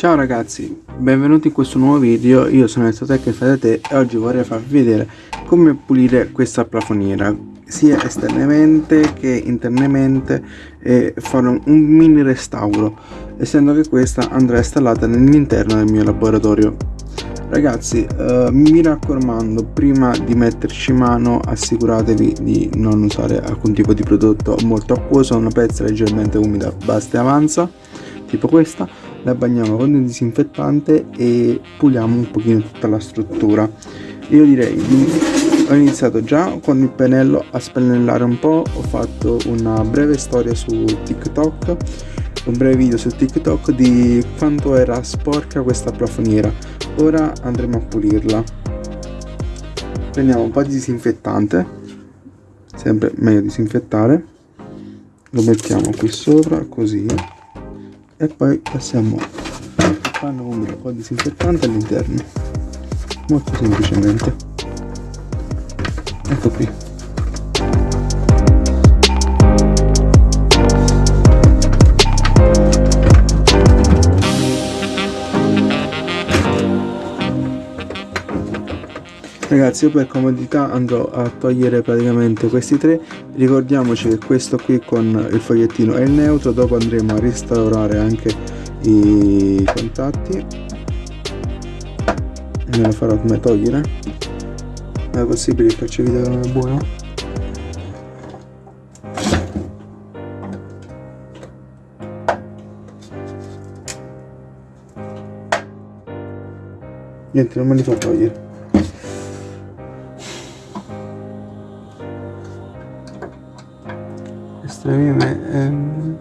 Ciao ragazzi, benvenuti in questo nuovo video, io sono il Sotec e oggi vorrei farvi vedere come pulire questa plafoniera sia esternamente che internamente e fare un mini restauro essendo che questa andrà installata nell'interno del mio laboratorio. Ragazzi eh, mi raccomando prima di metterci mano assicuratevi di non usare alcun tipo di prodotto molto acquoso una pezza leggermente umida basta e avanza tipo questa la bagniamo con il disinfettante e puliamo un pochino tutta la struttura. Io direi di ho iniziato già con il pennello a spennellare un po' ho fatto una breve storia su tiktok un breve video su tiktok di quanto era sporca questa plafoniera. Ora andremo a pulirla. Prendiamo un po' di disinfettante sempre meglio disinfettare. Lo mettiamo qui sopra così e poi passiamo il panno con un po' di disinfettante all'interno molto semplicemente. Ecco qui ragazzi io per comodità andrò a togliere praticamente questi tre. Ricordiamoci che questo qui con il fogliettino è il neutro dopo andremo a restaurare anche i contatti. Me lo farò come togliere? È possibile che faccio video non è buono? Niente non me li fa togliere estremime ehm...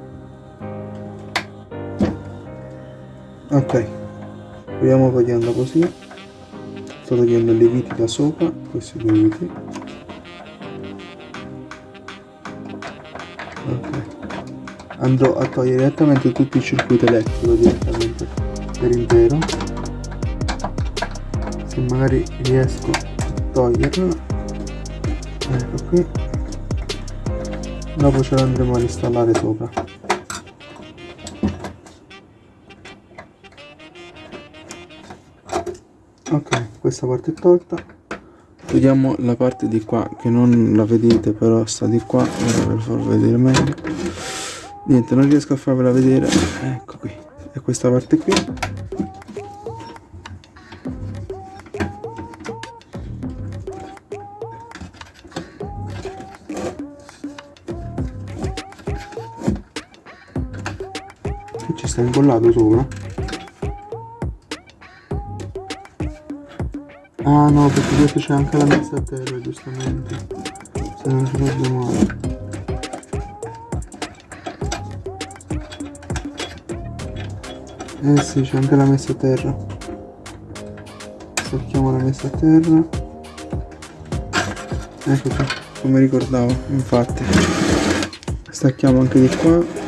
ok. Proviamo togliendo così. Sto togliendo le viti da sopra questi due viti. Ok. Andrò a togliere direttamente tutto il circuito elettrico direttamente per intero. Se magari riesco a toglierlo. Ecco qui dopo ce l'andremo a installare sopra. Ok questa parte è tolta. Vediamo la parte di qua che non la vedete però sta di qua ora ve lo farò vedere meglio. Niente non riesco a farvela vedere. Ecco qui. È questa parte qui sta incollato sopra. Ah no perché questo c'è anche la messa a terra giustamente. Se non ci ricordo male. Eh sì c'è anche la messa a terra. Stacchiamo la messa a terra. Ecco qua come ricordavo infatti. Stacchiamo anche di qua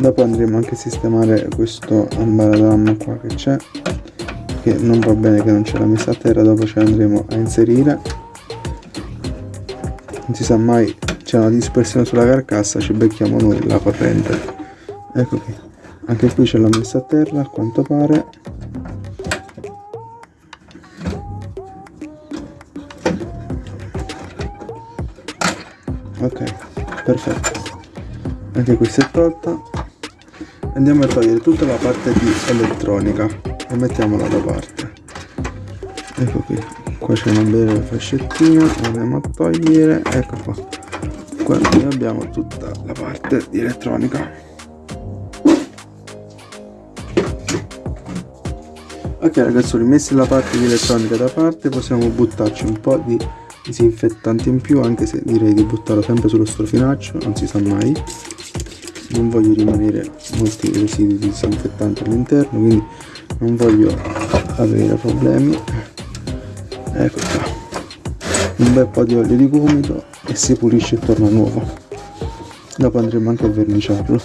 dopo andremo anche a sistemare questo ambaradamma qua che c'è che non va bene che non c'è la messa a terra dopo ce andremo a inserire. Non si sa mai c'è una dispersione sulla carcassa ci becchiamo noi la corrente ecco qui anche qui c'è la messa a terra a quanto pare. Ok perfetto. Anche questa è tolta andiamo a togliere tutta la parte di elettronica e mettiamola da parte. Ecco qui. Qua c'è una bella fascettina andiamo a togliere. Ecco qua. Qua abbiamo tutta la parte di elettronica. Ok ragazzi rimessi la parte di elettronica da parte. Possiamo buttarci un po' di disinfettante in più anche se direi di buttarlo sempre sullo strofinaccio non si sa mai non voglio rimanere molti residui di disinfettante all'interno quindi non voglio avere problemi. Ecco qua. Un bel po' di olio di gomito e si pulisce e torna nuovo. Dopo andremo anche a verniciarlo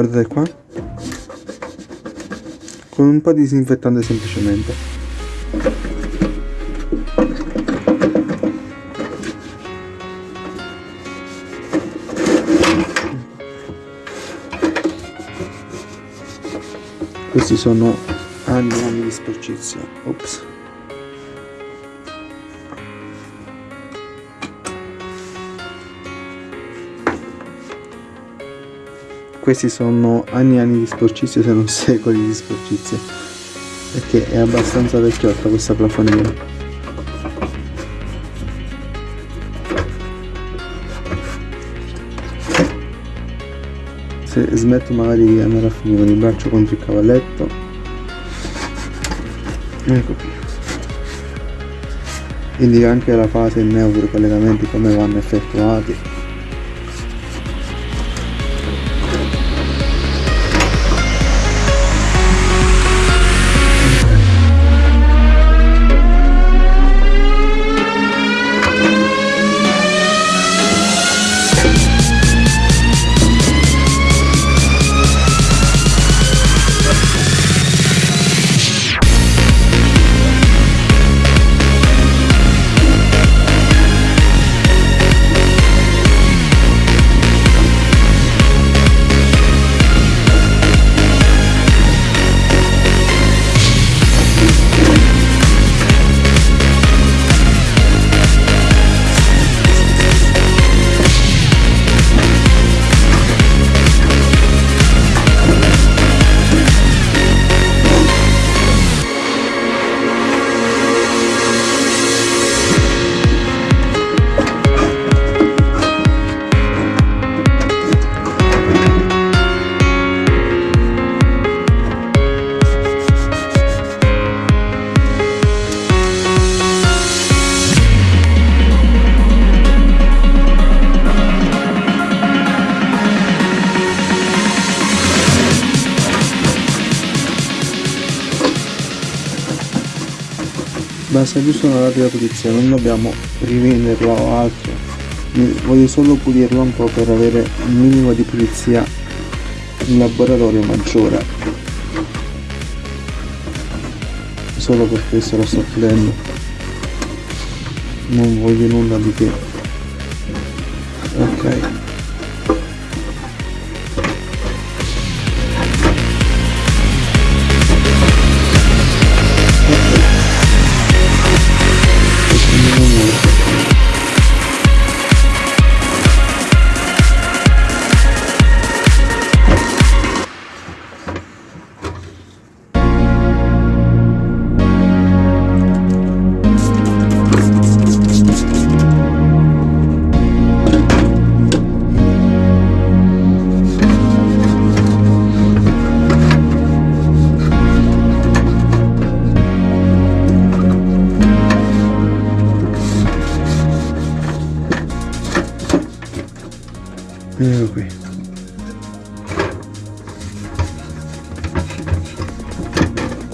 guardate qua. Con un po' di disinfettante semplicemente. Questi sono anni di sporcizia. Ops questi sono anni e anni di sporcizia se non secoli di sporcizia perché è abbastanza vecchiotta questa plafoniera se smetto magari di andare a finire con il braccio contro il cavalletto. Ecco qui. Quindi anche la fase neutro collegamenti come vanno effettuati basta giusto una rapida pulizia non dobbiamo rivenderlo o altro. Voglio solo pulirlo un po' per avere un minimo di pulizia in laboratorio maggiore. Solo per questo lo sto pulendo non voglio nulla di che. Ok ecco qui.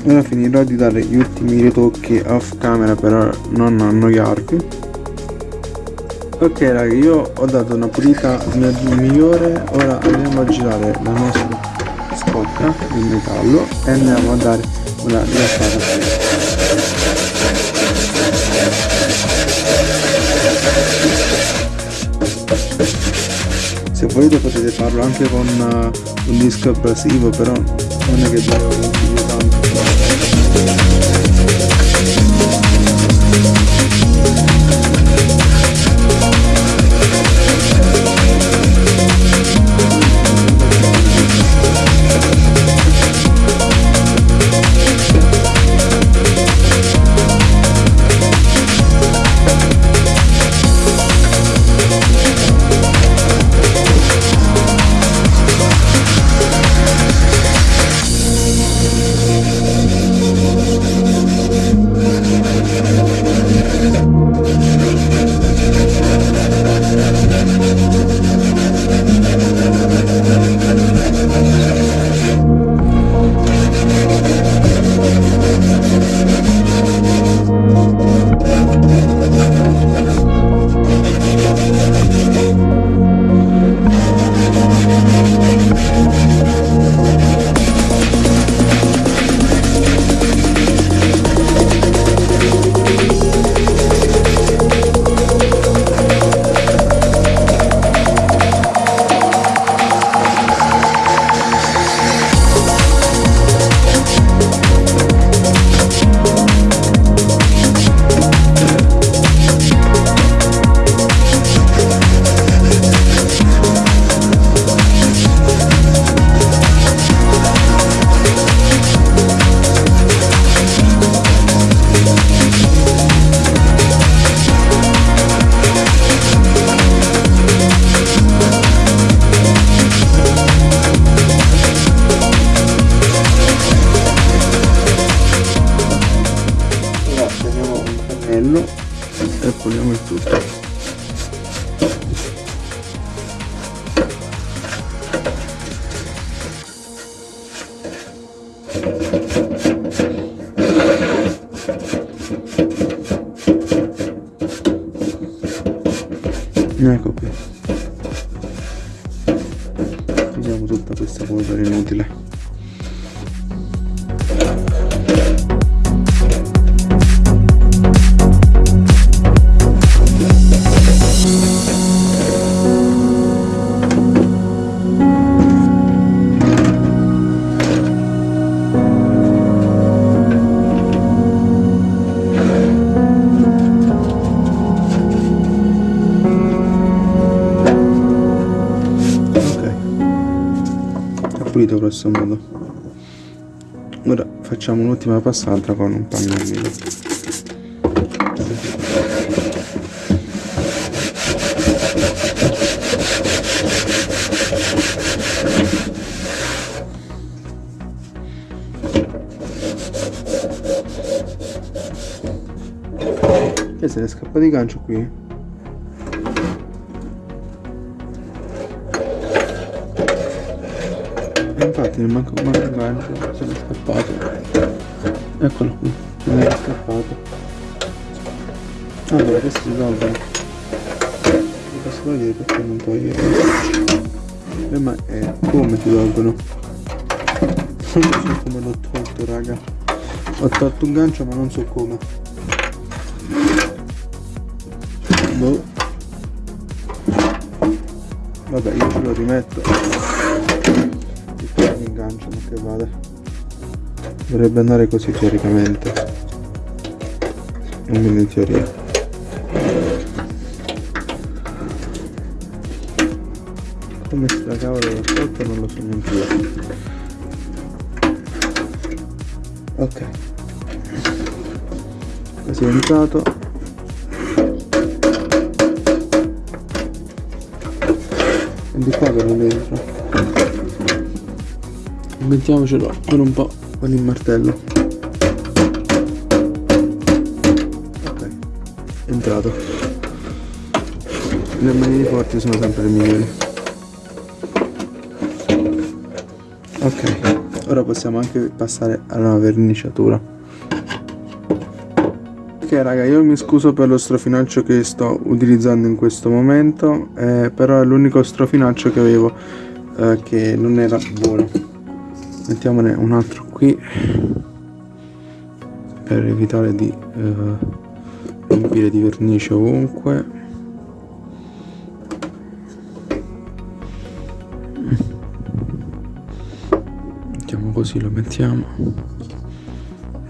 Ora finirò di dare gli ultimi ritocchi off camera per non annoiarvi. Ok raga io ho dato una pulita migliore. Ora andiamo a girare la nostra scocca in metallo e andiamo a dare una rilassata volete potete farlo anche con uh, un disco abrasivo però non è che devo consiglio tanto grosso modo. Ora facciamo un'ultima passata con un pannellino che se ne scappa di gancio qui infatti non manca un gancio se n'è scappato. Eccolo qui se n'è scappato. Allora questi si tolgono li posso togliere perché non togliere eh, ma eh, come si tolgono? Non so come l'ho tolto raga. Ho tolto un gancio ma non so come. Boh. Vabbè io ce lo rimetto gancio ma che vada dovrebbe andare così teoricamente. Almeno in teoria. Come sta cavolo da sotto non lo so neanche io. Ok. Così è entrato e di qua che non entra mettiamocelo per un po' con il martello. Ok. È entrato. Le manine forti sono sempre le migliori. Ok. Ora possiamo anche passare alla verniciatura. Ok raga io mi scuso per lo strofinaccio che sto utilizzando in questo momento eh, però è l'unico strofinaccio che avevo eh, che non era buono mettiamone un altro qui per evitare di eh, riempire di vernice ovunque. Mettiamo così lo mettiamo.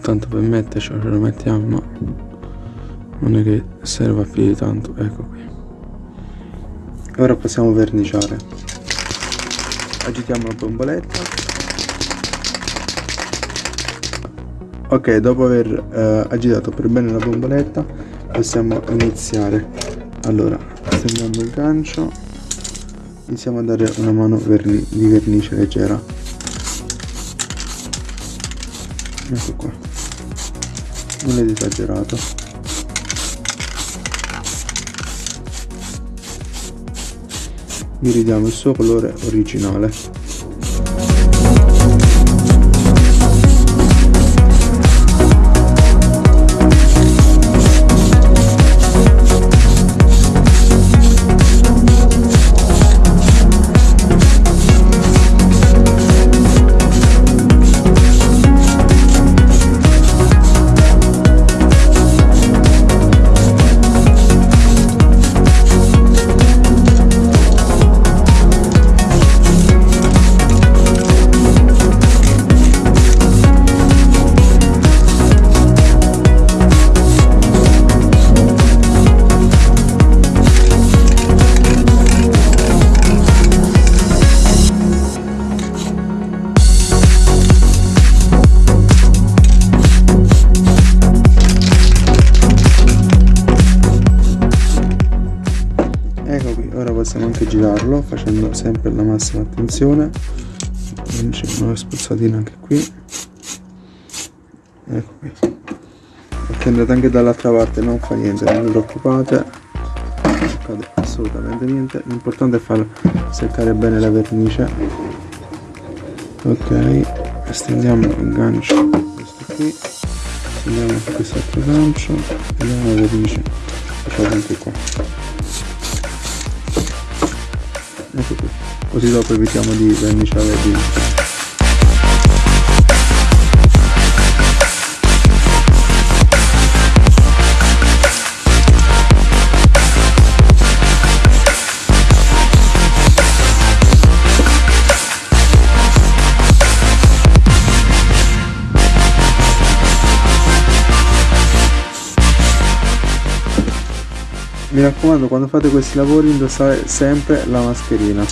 Tanto per metterci ce lo mettiamo ma non è che serva più di tanto. Ecco qui. Ora possiamo verniciare. Agitiamo la bomboletta ok dopo aver eh, agitato per bene la bomboletta possiamo iniziare. Allora stendiamo il gancio. Iniziamo a dare una mano verni di vernice leggera. Ecco qua. Non è esagerato. Gli ridiamo il suo colore originale anche girarlo facendo sempre la massima attenzione. C'è una spruzzatina anche qui. Ecco qui. Andate anche dall'altra parte non fa niente non vi preoccupate. Non accade assolutamente niente. L'importante è far seccare bene la vernice. Ok stendiamo il gancio questo qui. Stendiamo questo altro gancio. E la vernice facciamo anche qua ecco qui così dopo evitiamo di verniciare di raccomando quando fate questi lavori indossate sempre la mascherina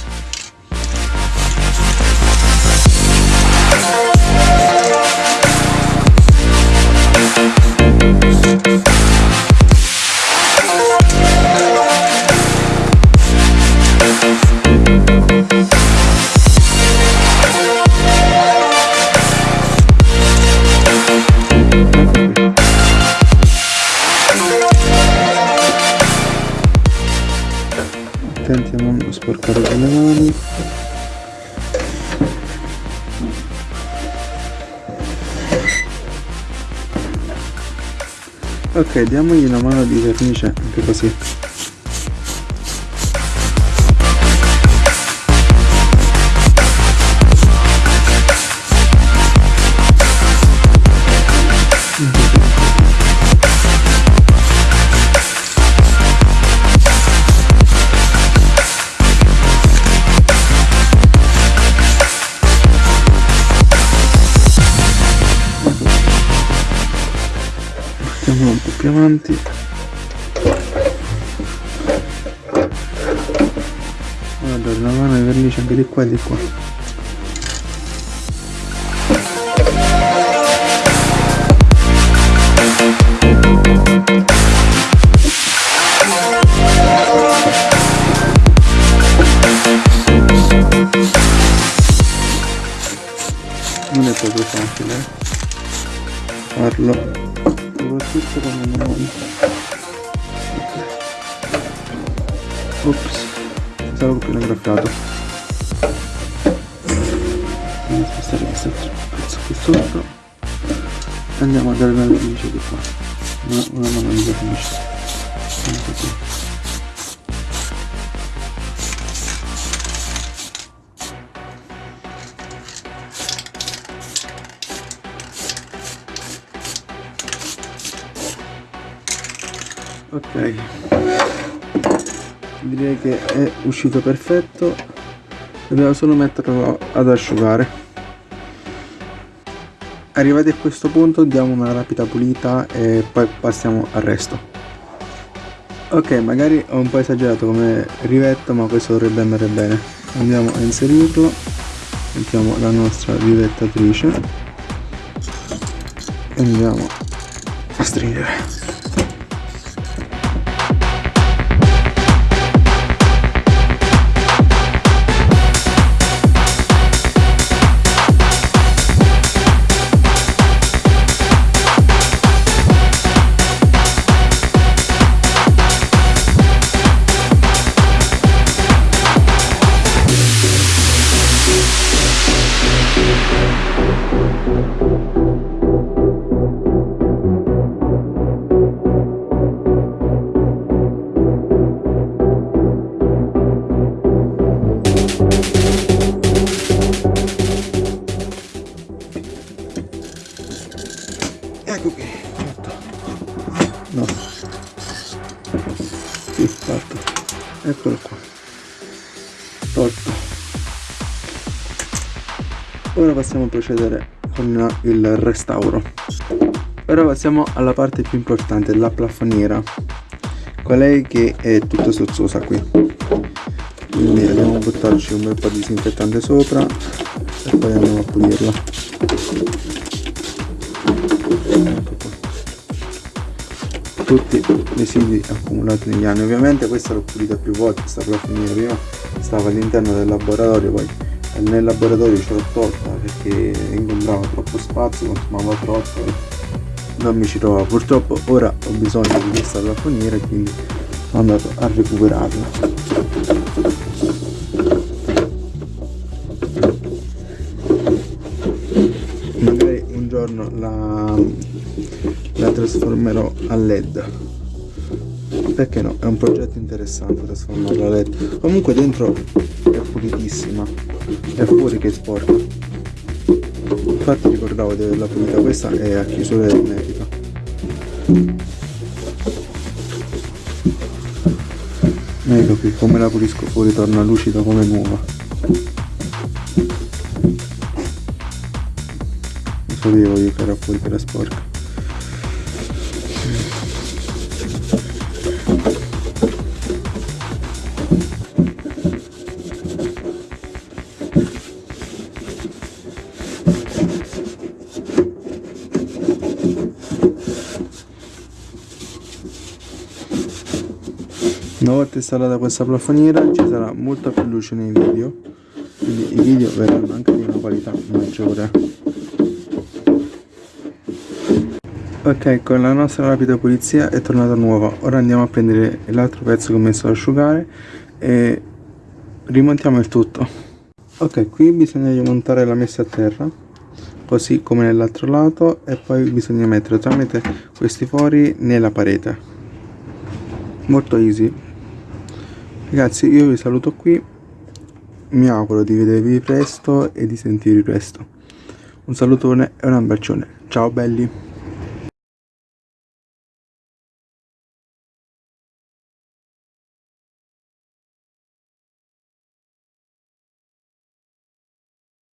sporcare con le mani ok diamogli una mano di vernice anche così più avanti. Guarda una mano di vernice anche di qua e di qua graffiato andiamo a spostare questo pezzo qui sotto andiamo a dare una vernice di qua. Una, una mano di vernice ok direi che è uscito perfetto. Dobbiamo solo metterlo ad asciugare. Arrivati a questo punto diamo una rapida pulita e poi passiamo al resto. Ok magari ho un po' esagerato come rivetto ma questo dovrebbe andare bene. Andiamo a inserirlo. Mettiamo la nostra rivettatrice. E andiamo a stringere a procedere con il restauro. Ora passiamo alla parte più importante la plafoniera qual che è tutta sozzosa qui? Quindi andiamo a buttarci un bel po' di disinfettante sopra e poi andiamo a pulirla. Tutti i residui accumulati negli anni. Ovviamente questa l'ho pulita più volte questa plafoniera prima stava all'interno del laboratorio poi nel laboratorio ce l'ho tolta perché ingombrava troppo spazio consumava troppo non mi ci trova purtroppo ora ho bisogno di questa plafoniera quindi sono andato a recuperarla. Magari un giorno la, la trasformerò a led. Perché no? È un progetto interessante trasformarla a led. Comunque dentro è pulitissima è fuori che sporca infatti ricordavo di averla pulita. Questa è a chiusura ermetica. Ecco qui come la pulisco fuori torna lucida come nuova lo sapevo io che era fuori che era sporca volta installata questa plafoniera ci sarà molta più luce nei video quindi i video verranno anche di una qualità maggiore. Ok con la nostra rapida pulizia è tornata nuova. Ora andiamo a prendere l'altro pezzo che ho messo ad asciugare e rimontiamo il tutto. Ok qui bisogna rimontare la messa a terra così come nell'altro lato e poi bisogna mettere tramite questi fori nella parete. Molto easy ragazzi io vi saluto qui. Mi auguro di vedervi presto e di sentirvi presto. Un salutone e un abbraccione. Ciao belli